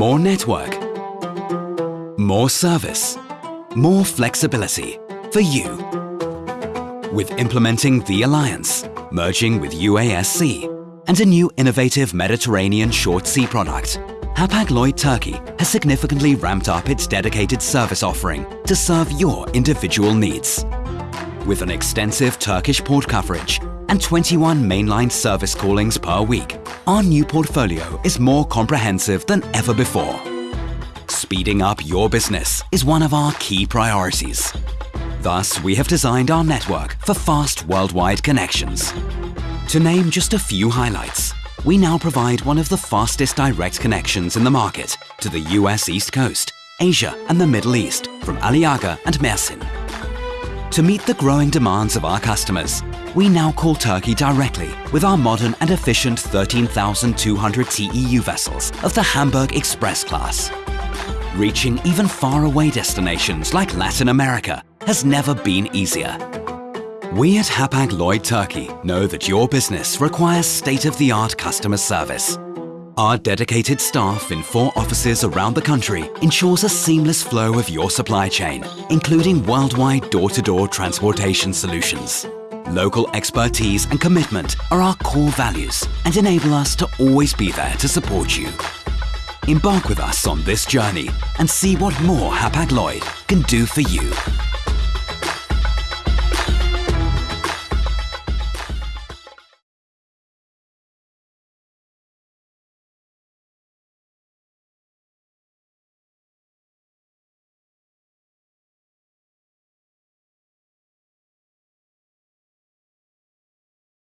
more network, more service, more flexibility for you. With implementing the Alliance, merging with UASC, and a new innovative Mediterranean short sea product, Hapag-Lloyd Turkey has significantly ramped up its dedicated service offering to serve your individual needs. With an extensive Turkish port coverage and 21 mainline service callings per week, our new portfolio is more comprehensive than ever before. Speeding up your business is one of our key priorities. Thus, we have designed our network for fast worldwide connections. To name just a few highlights, we now provide one of the fastest direct connections in the market to the US East Coast, Asia and the Middle East from Aliaga and Mersin. To meet the growing demands of our customers, we now call Turkey directly with our modern and efficient 13,200 TEU vessels of the Hamburg Express class. Reaching even faraway destinations like Latin America has never been easier. We at Hapag-Lloyd Turkey know that your business requires state-of-the-art customer service. Our dedicated staff in four offices around the country ensures a seamless flow of your supply chain, including worldwide door-to-door transportation solutions. Local expertise and commitment are our core values and enable us to always be there to support you. Embark with us on this journey and see what more Hapag-Lloyd can do for you.